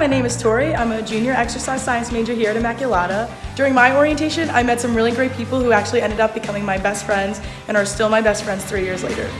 my name is Tori. I'm a junior exercise science major here at Immaculata. During my orientation, I met some really great people who actually ended up becoming my best friends and are still my best friends three years later.